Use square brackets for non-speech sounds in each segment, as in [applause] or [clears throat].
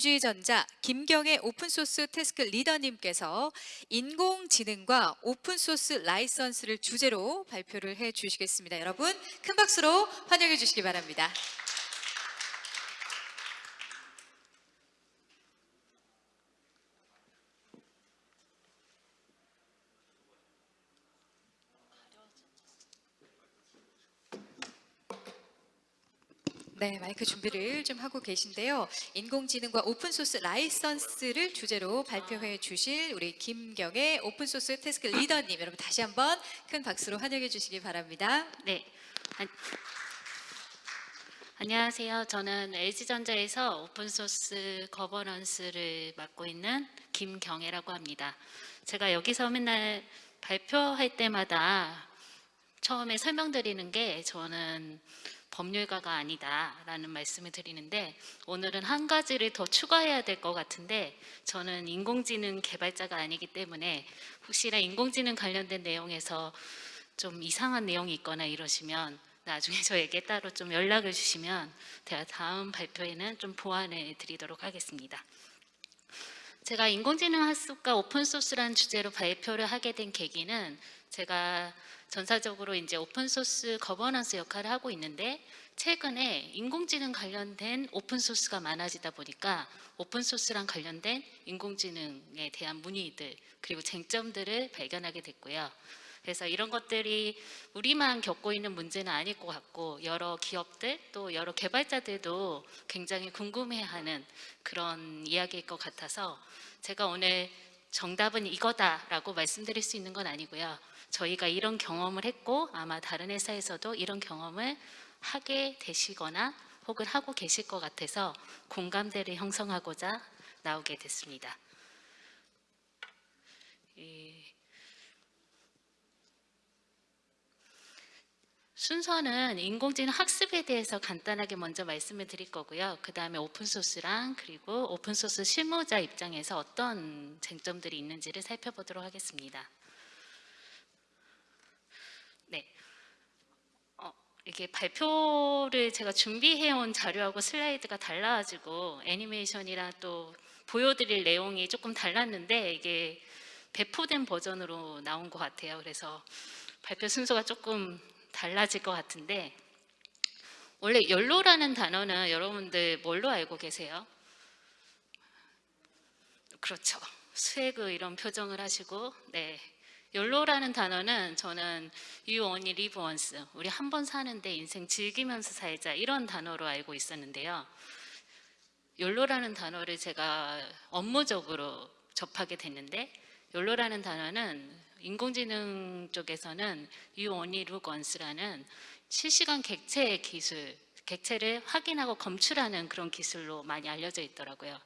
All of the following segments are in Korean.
LG전자 김경애 오픈소스 태스크 리더님께서 인공지능과 오픈소스 라이선스를 주제로 발표를 해 주시겠습니다. 여러분 큰 박수로 환영해 주시기 바랍니다. 네, 마이크 준비를 좀 하고 계신데요. 인공지능과 open source 라이선스를 주제로 발표해 주실 우리 김경애 open source task 리더님 여러분 다시 한번 큰 박수로 환영해 주시기 바랍니다. 네. 안, 안녕하세요. 저는 LG전자에서 open source governance를 맡고 있는 김경애라고 합니다. 제가 여기서 맨날 발표할 때마다 처음에 설명드리는 게 저는 법률가가 아니다라는 말씀을 드리는데 오늘은 한 가지를 더 추가해야 될 것 같은데 저는 인공지능 개발자가 아니기 때문에 혹시나 인공지능 관련된 내용에서 좀 이상한 내용이 있거나 이러시면 나중에 [laughs] 저에게 따로 좀 연락을 주시면 제가 다음 발표에는 좀 보완해 드리도록 하겠습니다. 제가 인공지능 학습과 오픈소스라는 주제로 발표를 하게 된 계기는 제가 전사적으로 이제 open source governance 역할을 하고 있는데 최근에 인공지능 관련된 open source가 많아지다 보니까 open source랑 관련된 인공지능에 대한 문의들 그리고 쟁점들을 발견하게 됐고요. 그래서 이런 것들이 우리만 겪고 있는 문제는 아닐 것 같고 여러 기업들 또 여러 개발자들도 굉장히 궁금해하는 그런 이야기일 것 같아서 제가 오늘 정답은 이거다라고 말씀드릴 수 있는 건 아니고요. 저희가 이런 경험을 했고 아마 다른 회사에서도 이런 경험을 하게 되시거나 혹은 하고 계실 것 같아서 공감대를 형성하고자 나오게 됐습니다. 순서는 인공지능 학습에 대해서 간단하게 먼저 말씀을 드릴 거고요. 그 다음에 오픈소스랑 그리고 오픈소스 실무자 입장에서 어떤 쟁점들이 있는지를 살펴보도록 하겠습니다. 네. 어, 이게 발표를 제가 준비해온 자료하고 슬라이드가 달라가지고 애니메이션이랑 또 보여드릴 내용이 조금 달랐는데 이게 배포된 버전으로 나온 것 같아요. 그래서 발표 순서가 조금 달라질 것 같은데 원래 연로라는 단어는 여러분들 뭘로 알고 계세요? 그렇죠. 수액의 이런 표정을 하시고 네. 연로라는 단어는 저는 you only live once 우리 한 번 사는데 인생 즐기면서 살자 이런 단어로 알고 있었는데요. 연로라는 단어를 제가 업무적으로 접하게 됐는데 연로라는 단어는 인공지능 쪽에서는 You Only Look Once라는 실시간 객체 기술, 객체를 확인하고 검출하는 그런 기술로 많이 알려져 있더라고요.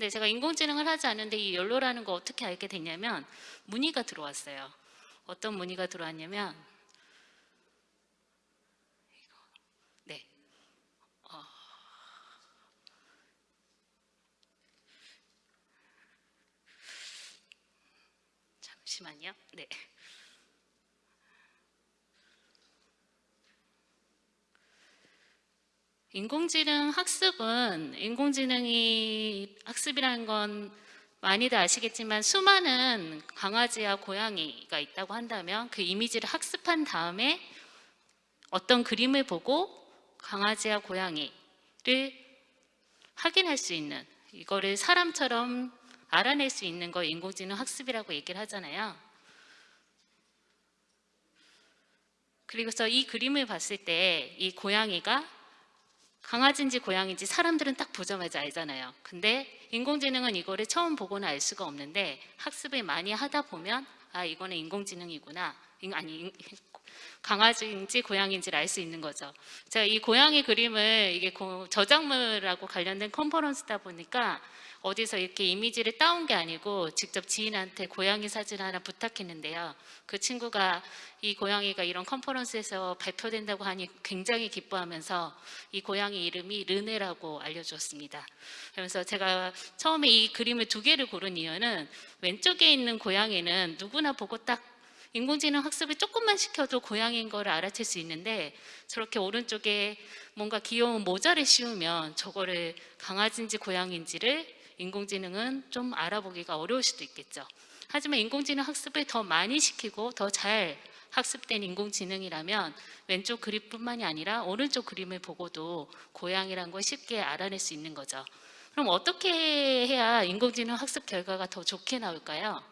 근데 제가 인공지능을 하지 않는데 이 연로라는 거 어떻게 알게 됐냐면 문의가 들어왔어요. 어떤 문의가 들어왔냐면 네. 어... 잠시만요. 네. 인공지능 학습은 인공지능이 학습이라는 건 많이들 아시겠지만 수많은 강아지와 고양이가 있다고 한다면 그 이미지를 학습한 다음에 어떤 그림을 보고 강아지와 고양이를 확인할 수 있는 이거를 사람처럼 알아낼 수 있는 걸 인공지능 학습이라고 얘기를 하잖아요. 그리고서 이 그림을 봤을 때 이 고양이가 강아지인지 고양이인지 사람들은 딱 보자마자 알잖아요. 근데 인공지능은 이거를 처음 보고는 알 수가 없는데 학습을 많이 하다 보면 아 이거는 인공지능이구나 아니 강아지인지 고양이인지를 알 수 있는 거죠. 제가 이 고양이 그림을 이게 저작물하고 관련된 컨퍼런스다 보니까 어디서 이렇게 이미지를 따온 게 아니고 직접 지인한테 고양이 사진 하나 부탁했는데요. 그 친구가 이 고양이가 이런 컨퍼런스에서 발표된다고 하니 굉장히 기뻐하면서 이 고양이 이름이 르네라고 알려주었습니다. 그러면서 제가 처음에 이 그림을 두 개를 고른 이유는 왼쪽에 있는 고양이는 누구나 보고 딱 인공지능 학습을 조금만 시켜도 고양이인 거를 알아챌 수 있는데 저렇게 오른쪽에 뭔가 귀여운 모자를 씌우면 저거를 강아지인지 고양이인지를 인공지능은 좀 알아보기가 어려울 수도 있겠죠. 하지만 인공지능 학습을 더 많이 시키고 더 잘 학습된 인공지능이라면 왼쪽 그림뿐만이 아니라 오른쪽 그림을 보고도 고양이란 걸 쉽게 알아낼 수 있는 거죠. 그럼 어떻게 해야 인공지능 학습 결과가 더 좋게 나올까요?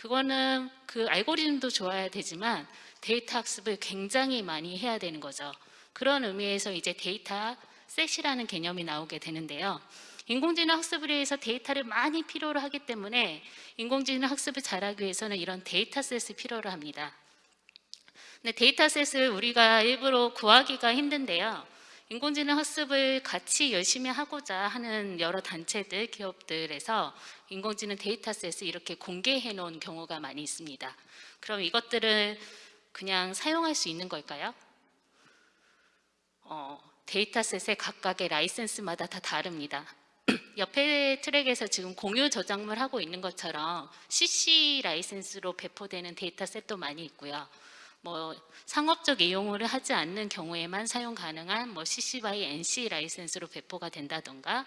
그거는 그 알고리즘도 좋아야 되지만 데이터 학습을 굉장히 많이 해야 되는 거죠. 그런 의미에서 이제 dataset이라는 개념이 나오게 되는데요. 인공지능 학습을 위해서 데이터를 많이 필요로 하기 때문에 인공지능 학습을 잘하기 위해서는 이런 dataset을 필요로 합니다. 근데 dataset을 우리가 일부러 구하기가 힘든데요. 인공지능 학습을 같이 열심히 하고자 하는 여러 단체들, 기업들에서 인공지능 dataset을 이렇게 공개해 놓은 경우가 많이 있습니다. 그럼 이것들을 그냥 사용할 수 있는 걸까요? 어, dataset의 각각의 라이센스마다 다 다릅니다. [clears throat] 옆에 트랙에서 지금 공유 저작물 하고 있는 것처럼 CC 라이센스로 배포되는 dataset도 많이 있고요. 뭐 상업적 이용을 하지 않는 경우에만 사용 가능한 뭐 CC by NC 라이센스로 배포가 된다던가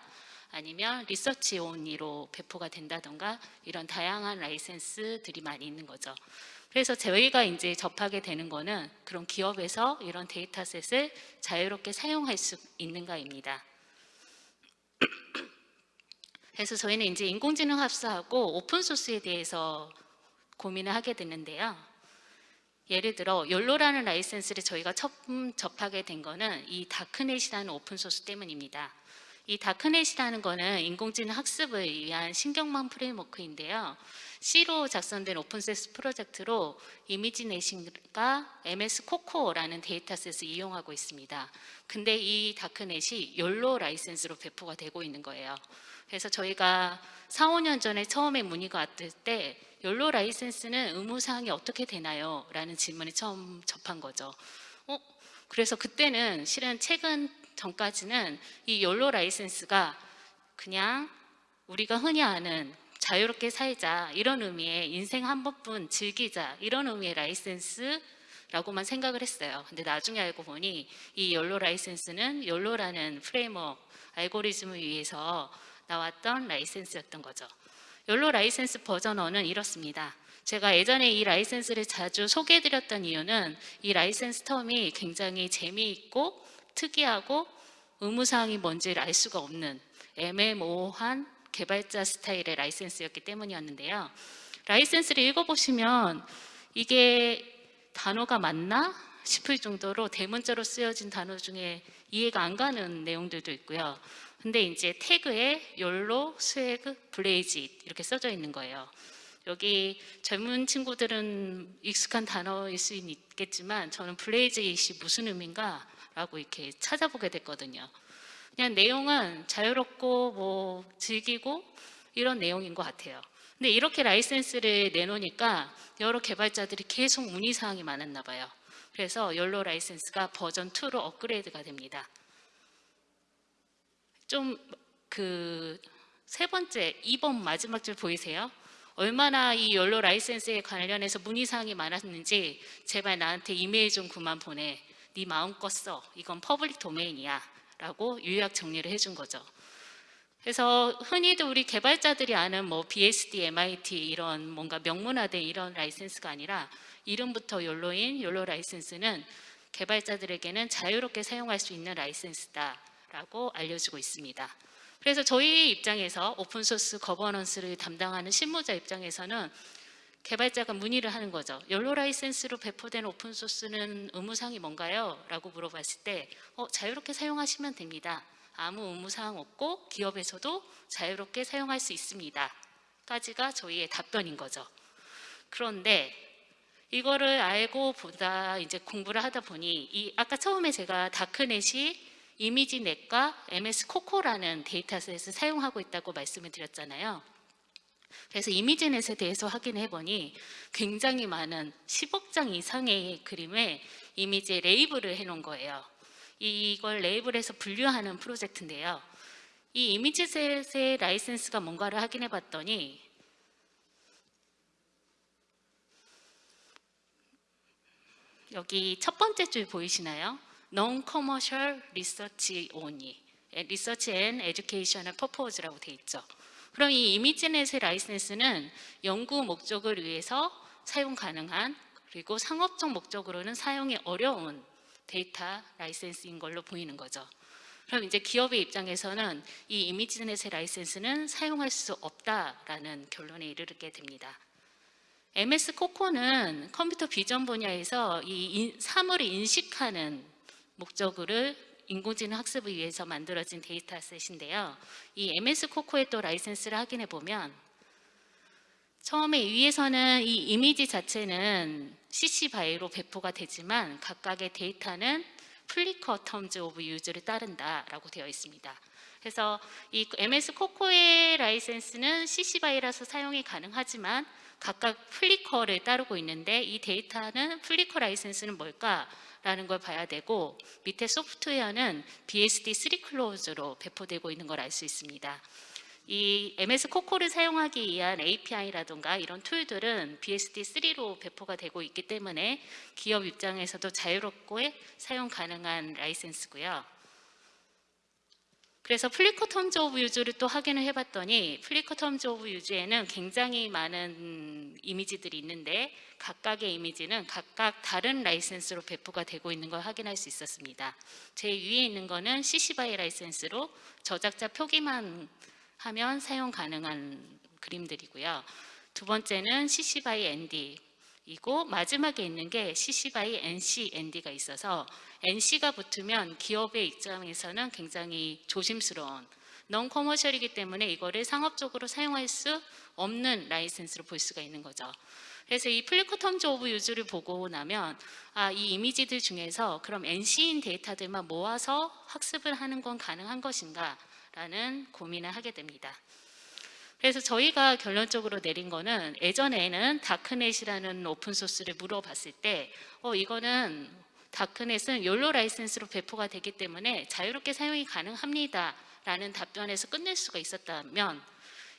아니면 research only로 배포가 된다던가 이런 다양한 라이센스들이 많이 있는 거죠. 그래서 저희가 이제 접하게 되는 거는 그런 기업에서 이런 dataset을 자유롭게 사용할 수 있는가입니다. [clears throat] 그래서 저희는 이제 인공지능 합사하고 오픈소스에 대해서 고민을 하게 됐는데요. 예를 들어 YOLO라는 라이센스를 저희가 처음 접하게 된 거는 이 Darknet이라는 open source 때문입니다. 이 Darknet이라는 거는 인공지능 학습을 위한 신경망 framework인데요. C로 작성된 open source 프로젝트로 이미지넷인가 MS 코코라는 데이터셋을 이용하고 있습니다. 근데 이 Darknet이 YOLO 라이센스로 배포가 되고 있는 거예요. 그래서 저희가 4, 5년 전에 처음에 문의가 왔을 때 YOLO 라이센스는 의무사항이 어떻게 되나요? 라는 질문을 처음 접한 거죠. 어? 그래서 그때는 실은 최근 전까지는 이 YOLO 라이센스가 그냥 우리가 흔히 아는 자유롭게 살자 이런 의미의 인생 한 번뿐 즐기자 이런 의미의 라이센스라고만 생각을 했어요. 근데 나중에 알고 보니 이 YOLO 라이센스는 YOLO라는 framework 알고리즘을 위해서 나왔던 라이센스였던 거죠. YOLO 라이센스 버전 1은 이렇습니다. 제가 예전에 이 라이센스를 자주 소개해드렸던 이유는 이 라이센스 term이 굉장히 재미있고 특이하고 의무사항이 뭔지를 알 수가 없는 애매모호한 개발자 스타일의 라이센스였기 때문이었는데요. 라이센스를 읽어보시면 이게 단어가 맞나 싶을 정도로 대문자로 쓰여진 단어 중에 이해가 안 가는 내용들도 있고요. 근데 이제 태그에 YOLO, swag, blaze 이렇게 써져 있는 거예요. 여기 젊은 친구들은 익숙한 단어일 수 있겠지만 저는 blaze it이 무슨 의미인가 라고 이렇게 찾아보게 됐거든요. 그냥 내용은 자유롭고 뭐 즐기고 이런 내용인 것 같아요. 근데 이렇게 라이센스를 내놓으니까 여러 개발자들이 계속 문의사항이 많았나 봐요. 그래서 욜로 라이센스가 버전 2로 업그레이드가 됩니다. 좀 그 세 번째, 2번 마지막 줄 보이세요? 얼마나 이 욜로 라이센스에 관련해서 문의사항이 많았는지 제발 나한테 이메일 좀 그만 보내. 네 마음껏 써. 이건 public domain이야. 라고 요약 정리를 해준 거죠. 그래서 흔히도 우리 개발자들이 아는 뭐 BSD, MIT 이런 뭔가 명문화된 이런 라이센스가 아니라 이름부터 YOLO인 YOLO 라이센스는 개발자들에게는 자유롭게 사용할 수 있는 라이센스다 라고 알려주고 있습니다. 그래서 저희 입장에서 오픈소스 거버넌스를 담당하는 실무자 입장에서는 개발자가 문의를 하는 거죠. YOLO 라이센스로 배포된 오픈소스는 의무사항이 뭔가요? 라고 물어봤을 때 어, 자유롭게 사용하시면 됩니다. 아무 의무사항 없고 기업에서도 자유롭게 사용할 수 있습니다. 까지가 저희의 답변인 거죠. 그런데 이거를 알고 보다 이제 공부를 하다 보니 이 아까 처음에 제가 다크넷이 이미지넷과 MS 코코라는 데이터셋을 사용하고 있다고 말씀을 드렸잖아요. 그래서 이미지넷에 대해서 확인해 보니 굉장히 많은 10억 장 이상의 그림에 이미지에 레이블을 해 놓은 거예요. 이걸 레이블해서 분류하는 프로젝트인데요. 이 이미지셋의 라이센스가 뭔가를 확인해 봤더니 여기 첫 번째 줄 보이시나요? Non-commercial research only. Research and educational purpose라고 돼 있죠. 그럼 이 ImageNet의 라이센스는 연구 목적을 위해서 사용 가능한 그리고 상업적 목적으로는 사용이 어려운 데이터 라이센스인 걸로 보이는 거죠. 그럼 이제 기업의 입장에서는 이 ImageNet의 라이센스는 사용할 수 없다라는 결론에 이르게 됩니다. MS COCO는 컴퓨터 비전 분야에서 이 인- 사물을 인식하는 목적을 인공지능 학습을 위해서 만들어진 데이터셋인데요. 이 MS COCO의 또 라이센스를 확인해 보면 처음에 위에서는 이 이미지 자체는 CC BY로 배포가 되지만 각각의 데이터는 Flickr Terms of Use를 따른다라고 되어 있습니다. 그래서 이 MS COCO의 라이센스는 CC BY라서 사용이 가능하지만 각각 Flickr를 따르고 있는데 이 데이터는 Flickr 라이센스는 뭘까 라는 걸 봐야 되고 밑에 소프트웨어는 BSD3 Clause로 배포되고 있는 걸 알 수 있습니다. 이 MS COCO를 사용하기 위한 API라든가 이런 툴들은 BSD3로 배포가 되고 있기 때문에 기업 입장에서도 자유롭게 사용 가능한 라이센스고요. 그래서 Flickr Terms of Use를 또 확인을 해봤더니 Flickr Terms of Use에는 굉장히 많은 이미지들이 있는데 각각의 이미지는 각각 다른 라이센스로 배포가 되고 있는 걸 확인할 수 있었습니다. 제일 위에 있는 거는 CC BY 라이센스로 저작자 표기만 하면 사용 가능한 그림들이고요. 두 번째는 CC BY ND 이고 마지막에 있는 게 CC BY NC ND가 있어서 NC가 붙으면 기업의 입장에서는 굉장히 조심스러운 non-commercial이기 때문에 이거를 상업적으로 사용할 수 없는 라이센스로 볼 수가 있는 거죠. 그래서 이 Flickr Terms of Use를 보고 나면 아, 이 이미지들 중에서 그럼 NC인 데이터들만 모아서 학습을 하는 건 가능한 것인가? 라는 고민을 하게 됩니다. 그래서 저희가 결론적으로 내린 거는 예전에는 Darknet이라는 오픈소스를 물어봤을 때 어, 이거는 Darknet은 YOLO 라이센스로 배포가 되기 때문에 자유롭게 사용이 가능합니다. 라는 답변에서 끝낼 수가 있었다면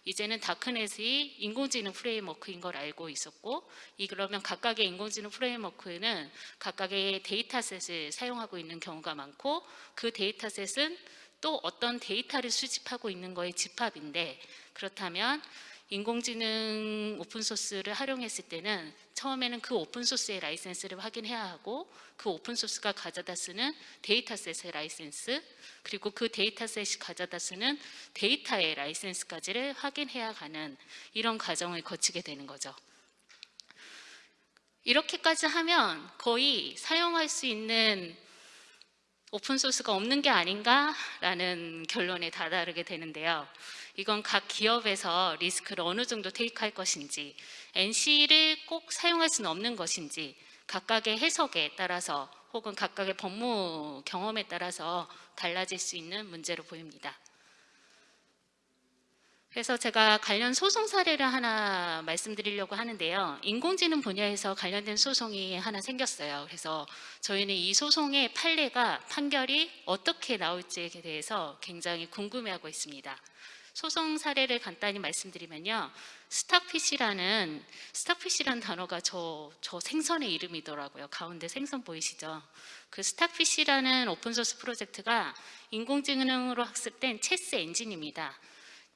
이제는 Darknet이 인공지능 프레임워크인 걸 알고 있었고 이 그러면 각각의 인공지능 프레임워크는 각각의 데이터셋을 사용하고 있는 경우가 많고 그 데이터셋은 또 어떤 데이터를 수집하고 있는 거의 집합인데 그렇다면 인공지능 오픈소스를 활용했을 때는 처음에는 그 오픈소스의 라이센스를 확인해야 하고 그 오픈소스가 가져다 쓰는 데이터셋의 라이센스 그리고 그 데이터셋이 가져다 쓰는 데이터의 라이센스까지를 확인해야 가는 이런 과정을 거치게 되는 거죠. 이렇게까지 하면 거의 사용할 수 있는 오픈소스가 없는 게 아닌가라는 결론에 다다르게 되는데요. 이건 각 기업에서 리스크를 어느 정도 테이크할 것인지, NC를 꼭 사용할 수는 없는 것인지, 각각의 해석에 따라서 혹은 각각의 법무 경험에 따라서 달라질 수 있는 문제로 보입니다. 그래서 제가 관련 소송 사례를 하나 말씀드리려고 하는데요. 인공지능 분야에서 관련된 소송이 하나 생겼어요. 그래서 저희는 이 소송의 판례가 판결이 어떻게 나올지에 대해서 굉장히 궁금해하고 있습니다. 소송 사례를 간단히 말씀드리면요. Stockfish라는 Stockfish라는 단어가 저, 저 생선의 이름이더라고요. 가운데 생선 보이시죠? 그 Stockfish라는 오픈소스 프로젝트가 인공지능으로 학습된 체스 엔진입니다.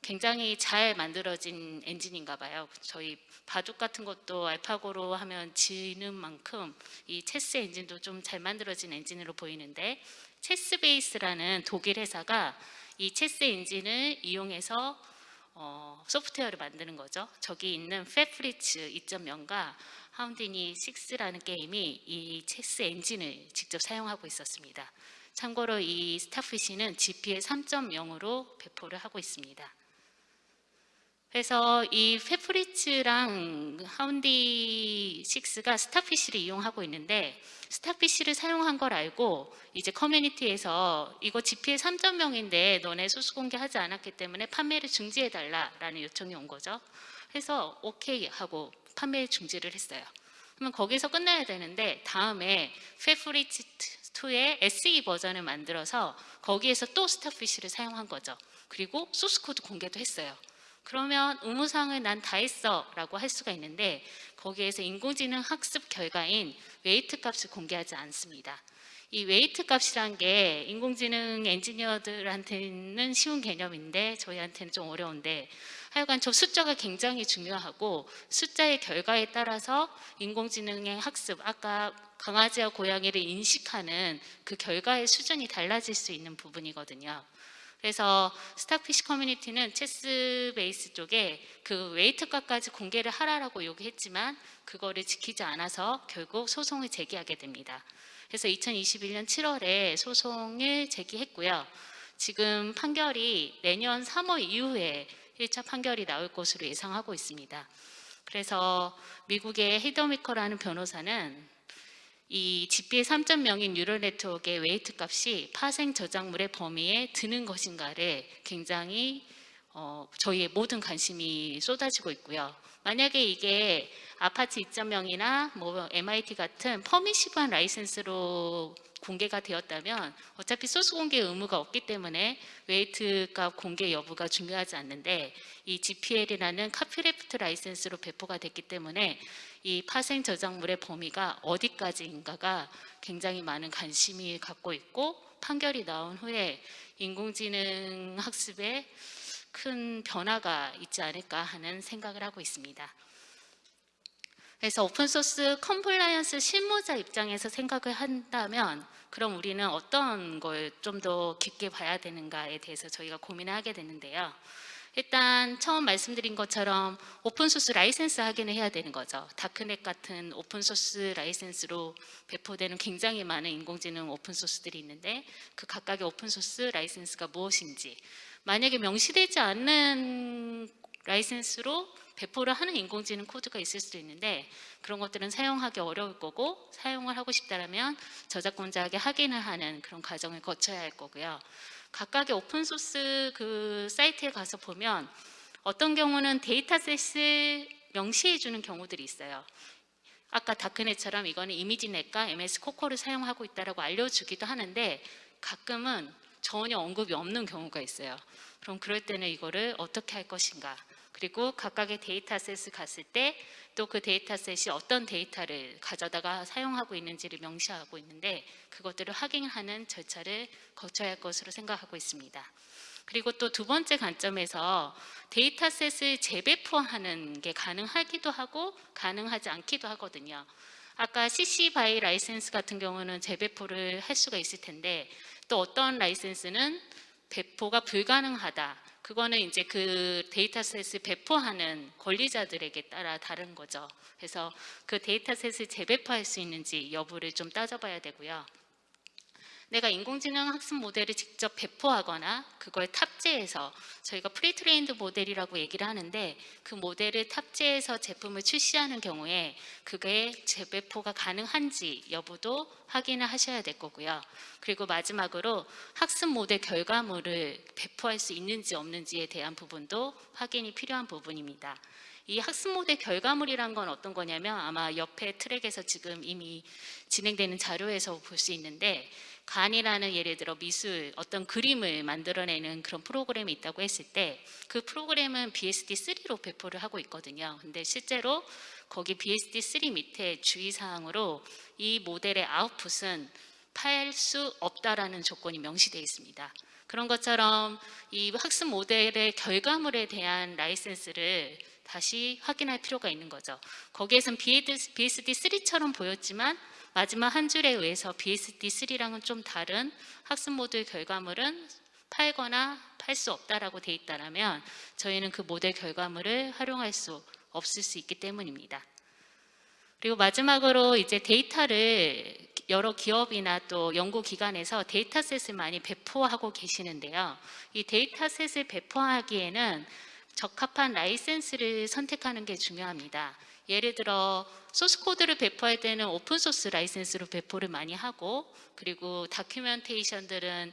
굉장히 잘 만들어진 엔진인가 봐요. 저희 바둑 같은 것도 알파고로 하면 지는 만큼 이 체스 엔진도 좀 잘 만들어진 엔진으로 보이는데 ChessBase라는 독일 회사가 이 체스 엔진을 이용해서 어, 소프트웨어를 만드는 거죠. 저기 있는 Fat Fritz 2.0과 Houdini 6라는 게임이 이 체스 엔진을 직접 사용하고 있었습니다. 참고로 이 Stockfish는 GPL 3.0으로 배포를 하고 있습니다. 그래서 이 Fat Fritz랑 Houdini 6가 Stockfish를 이용하고 있는데 Stockfish를 사용한 걸 알고 이제 커뮤니티에서 이거 GPL 3.0인데 너네 소스 공개하지 않았기 때문에 판매를 중지해 달라라는 요청이 온 거죠. 그래서 오케이 하고 판매 중지를 했어요. 그러면 거기서 끝나야 되는데 다음에 Fat Fritz 2의 SE 버전을 만들어서 거기에서 또 Stockfish를 사용한 거죠. 그리고 소스 코드 공개도 했어요. 그러면 의무사항을 난 다 했어 라고 할 수가 있는데 거기에서 인공지능 학습 결과인 weight 값을 공개하지 않습니다. 이 weight 값이란 게 인공지능 엔지니어들한테는 쉬운 개념인데 저희한테는 좀 어려운데 하여간 저 숫자가 굉장히 중요하고 숫자의 결과에 따라서 인공지능의 학습, 아까 강아지와 고양이를 인식하는 그 결과의 수준이 달라질 수 있는 부분이거든요. 그래서 Stockfish 커뮤니티는 ChessBase 쪽에 그 weight 값까지 공개를 하라라고 요구했지만 그거를 지키지 않아서 결국 소송을 제기하게 됩니다. 그래서 2021년 7월에 소송을 제기했고요. 지금 판결이 내년 3월 이후에 1차 판결이 나올 것으로 예상하고 있습니다. 그래서 미국의 Heather Meeker라는 변호사는 이 GPL 3.0인 neural network의 weight 값이 파생 저작물의 범위에 드는 것인가를 굉장히 어, 저희의 모든 관심이 쏟아지고 있고요. 만약에 이게 아파트 2.0이나 뭐 MIT 같은 permissive한 라이센스로 공개가 되었다면 어차피 소스 공개 의무가 없기 때문에 weight 값 공개 여부가 중요하지 않는데 이 GPL이라는 copyleft 라이센스로 배포가 됐기 때문에 이 파생 저작물의 범위가 어디까지인가가 굉장히 많은 관심이 갖고 있고 판결이 나온 후에 인공지능 학습에 큰 변화가 있지 않을까 하는 생각을 하고 있습니다. 그래서 오픈소스 compliance 실무자 입장에서 생각을 한다면 그럼 우리는 어떤 걸 좀 더 깊게 봐야 되는가에 대해서 저희가 고민을 하게 되는데요. 일단 처음 말씀드린 것처럼 오픈소스 라이센스 확인을 해야 되는 거죠. Darknet 같은 오픈소스 라이센스로 배포되는 굉장히 많은 인공지능 오픈소스들이 있는데 그 각각의 오픈소스 라이센스가 무엇인지 만약에 명시되지 않는 라이센스로 배포를 하는 인공지능 코드가 있을 수도 있는데 그런 것들은 사용하기 어려울 거고 사용을 하고 싶다면 저작권자에게 확인을 하는 그런 과정을 거쳐야 할 거고요. 각각의 오픈소스 그 사이트에 가서 보면 어떤 경우는 dataset을 명시해 주는 경우들이 있어요. 아까 Darknet처럼 이거는 이미지넷과 MS 코코를 사용하고 있다라고 알려주기도 하는데 가끔은 전혀 언급이 없는 경우가 있어요. 그럼 그럴 때는 이거를 어떻게 할 것인가? 그리고 각각의 dataset을 갔을 때 또 그 dataset이 어떤 데이터를 가져다가 사용하고 있는지를 명시하고 있는데 그것들을 확인하는 절차를 거쳐야 할 것으로 생각하고 있습니다. 그리고 또 두 번째 관점에서 dataset을 재배포하는 게 가능하기도 하고 가능하지 않기도 하거든요. 아까 CC BY 라이센스 같은 경우는 재배포를 할 수가 있을 텐데 또 어떤 라이센스는 배포가 불가능하다. 그거는 이제 그 dataset을 배포하는 권리자들에게 따라 다른 거죠. 그래서 그 dataset을 재배포할 수 있는지 여부를 좀 따져봐야 되고요. 내가 인공지능 학습 모델을 직접 배포하거나 그걸 탑재해서 저희가 pre-trained 모델이라고 얘기를 하는데 그 모델을 탑재해서 제품을 출시하는 경우에 그게 재배포가 가능한지 여부도 확인을 하셔야 될 거고요. 그리고 마지막으로 학습 모델 결과물을 배포할 수 있는지 없는지에 대한 부분도 확인이 필요한 부분입니다. 이 학습 모델 결과물이란 건 어떤 거냐면 아마 옆에 트랙에서 지금 이미 진행되는 자료에서 볼 수 있는데 간이라는 예를 들어 미술 어떤 그림을 만들어내는 그런 프로그램이 있다고 했을 때 그 프로그램은 BSD3로 배포를 하고 있거든요. 근데 실제로 거기 BSD3 밑에 주의사항으로 이 모델의 아웃풋은 팔수 없다라는 조건이 명시되어 있습니다. 그런 것처럼 이 학습 모델의 결과물에 대한 라이센스를 다시 확인할 필요가 있는 거죠. 거기에선 BSD3처럼 보였지만 마지막 한 줄에 의해서 BSD3랑은 좀 다른 학습 모델 결과물은 팔거나 팔 수 없다라고 돼 있다면 저희는 그 모델 결과물을 활용할 수 없을 수 있기 때문입니다. 그리고 마지막으로 이제 데이터를 여러 기업이나 또 연구기관에서 dataset을 많이 배포하고 계시는데요. 이 dataset을 배포하기에는 적합한 라이센스를 선택하는 게 중요합니다. 예를 들어 소스 코드를 배포할 때는 오픈 소스 라이센스로 배포를 많이 하고 그리고 documentation들은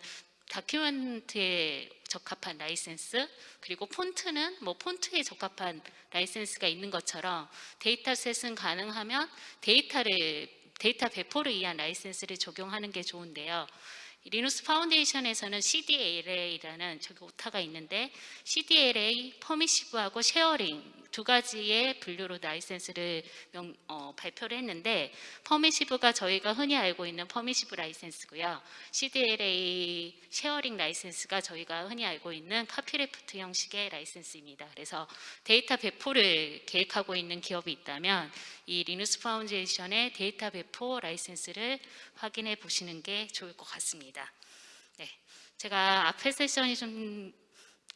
document에 적합한 라이센스 그리고 폰트는 뭐 폰트에 적합한 라이센스가 있는 것처럼 dataset은 가능하면 데이터를 데이터 배포를 위한 라이센스를 적용하는 게 좋은데요. 이 Linux Foundation에서는 CDLA라는 저기 오타가 있는데 CDLA, permissive하고 sharing 두 가지의 분류로 라이센스를 명- 어, 발표를 했는데 permissive가 저희가 흔히 알고 있는 permissive 라이센스고요. CDLA sharing 라이센스가 저희가 흔히 알고 있는 copyleft 형식의 라이센스입니다. 그래서 데이터 배포를 계획하고 있는 기업이 있다면 이 Linux Foundation의 데이터 배포 라이센스를 확인해 보시는 게 좋을 것 같습니다. 네, 제가 앞에 세션이 좀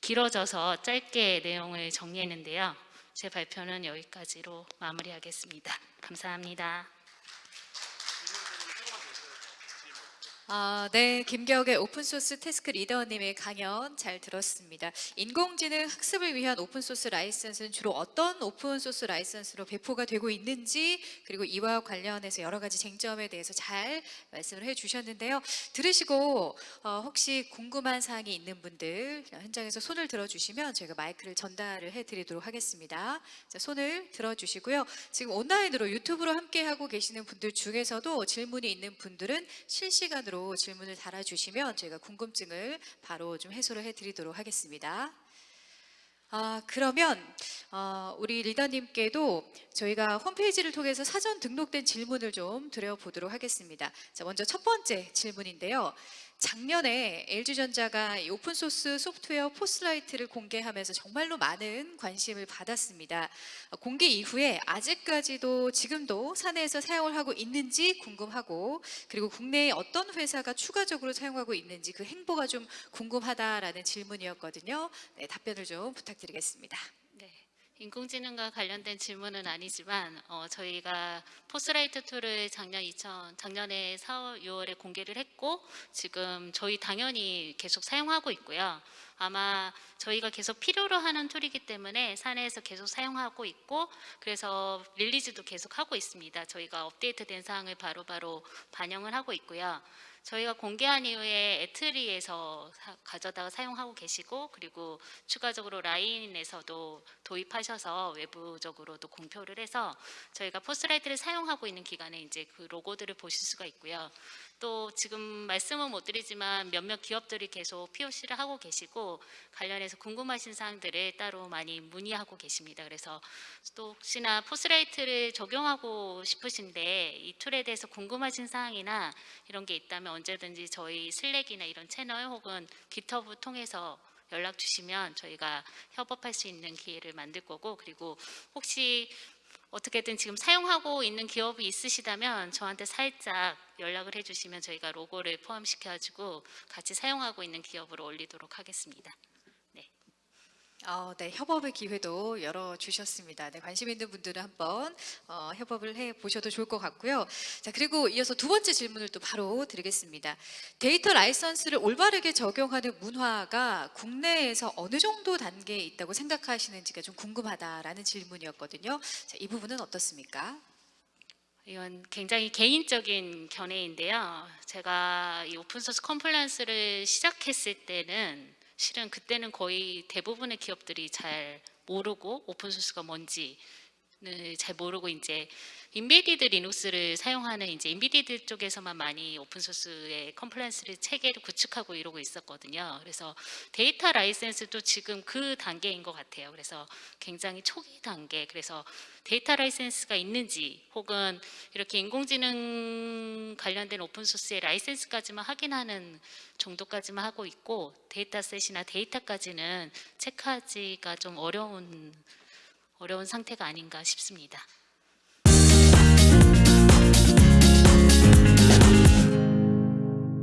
길어져서 짧게 내용을 정리했는데요. 제 발표는 여기까지로 마무리하겠습니다. 감사합니다. 아, 네, 김경애 오픈소스 task 리더님의 강연 잘 들었습니다. 인공지능 학습을 위한 오픈소스 라이선스는 주로 어떤 오픈소스 라이선스로 배포가 되고 있는지 그리고 이와 관련해서 여러 가지 쟁점에 대해서 잘 말씀을 해주셨는데요. 들으시고 어, 혹시 궁금한 사항이 있는 분들 현장에서 손을 들어주시면 저희가 마이크를 전달을 해드리도록 하겠습니다. 자, 손을 들어주시고요. 지금 온라인으로 유튜브로 함께하고 계시는 분들 중에서도 질문이 있는 분들은 실시간으로 질문을 달아주시면 저희가 궁금증을 바로 좀 해소를 해드리도록 하겠습니다. 아, 그러면 어, 우리 리더님께도 저희가 홈페이지를 통해서 사전 등록된 질문을 좀 드려보도록 하겠습니다. 자, 먼저 첫 번째 질문인데요. 작년에 LG전자가 이 오픈소스 소프트웨어 FOSSLight를 공개하면서 정말로 많은 관심을 받았습니다. 어, 공개 이후에 아직까지도 지금도 사내에서 사용을 하고 있는지 궁금하고 그리고 국내에 어떤 회사가 추가적으로 사용하고 있는지 그 행보가 좀 궁금하다라는 질문이었거든요. 네, 답변을 좀 부탁드리겠습니다. 네. 인공지능과 관련된 질문은 아니지만 어, 저희가 FOSSLight tool을 작년 2000 작년에 4월 6월에 공개를 했고 지금 저희 당연히 계속 사용하고 있고요. 아마 저희가 계속 필요로 하는 tool이기 때문에 사내에서 계속 사용하고 있고 그래서 release도 계속 하고 있습니다. 저희가 업데이트된 사항을 바로바로 반영을 하고 있고요. 저희가 공개한 이후에 애트리에서 사- 가져다가 사용하고 계시고 그리고 추가적으로 라인에서도 도입하셔서 외부적으로도 공표를 해서 저희가 포스라이트를 사용하고 있는 기간에 이제 그 로고들을 보실 수가 있고요. 또 지금 말씀은 못 드리지만 몇몇 기업들이 계속 POC를 하고 계시고 관련해서 궁금하신 사항들을 따로 많이 문의하고 계십니다. 그래서 또 혹시나 FOSSLight를 적용하고 싶으신데 이 tool에 대해서 궁금하신 사항이나 이런 게 있다면 언제든지 저희 Slack이나 이런 채널 혹은 GitHub 통해서 연락 주시면 저희가 협업할 수 있는 기회를 만들 거고 그리고 혹시 어떻게든 지금 사용하고 있는 기업이 있으시다면 저한테 살짝 연락을 해주시면 저희가 로고를 포함시켜가지고 같이 사용하고 있는 기업으로 올리도록 하겠습니다. 어, 네, 협업의 기회도 열어 주셨습니다. 네, 관심 있는 분들은 한번 어, 협업을 해 보셔도 좋을 것 같고요. 자, 그리고 이어서 두 번째 질문을 또 바로 드리겠습니다. 데이터 라이선스를 올바르게 적용하는 문화가 국내에서 어느 정도 단계에 있다고 생각하시는지가 좀 궁금하다라는 질문이었거든요. 자, 이 부분은 어떻습니까? 이건 굉장히 개인적인 견해인데요. 제가 이 open source compliance를 시작했을 때는 실은 그때는 거의 대부분의 기업들이 잘 모르고 open source가 뭔지 잘 모르고 이제 embedded Linux를 사용하는 이제 embedded 쪽에서만 많이 open source의 compliance를 체계를 구축하고 이러고 있었거든요. 그래서 데이터 라이센스도 지금 그 단계인 것 같아요. 그래서 굉장히 초기 단계. 그래서 데이터 라이센스가 있는지 혹은 이렇게 인공지능 관련된 open source의 라이센스까지만 확인하는 정도까지만 하고 있고 dataset이나 데이터까지는 체크하기가 좀 어려운 어려운 상태가 아닌가 싶습니다.